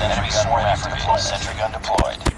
Sentry gun swarm activated. Sentry gun deployed.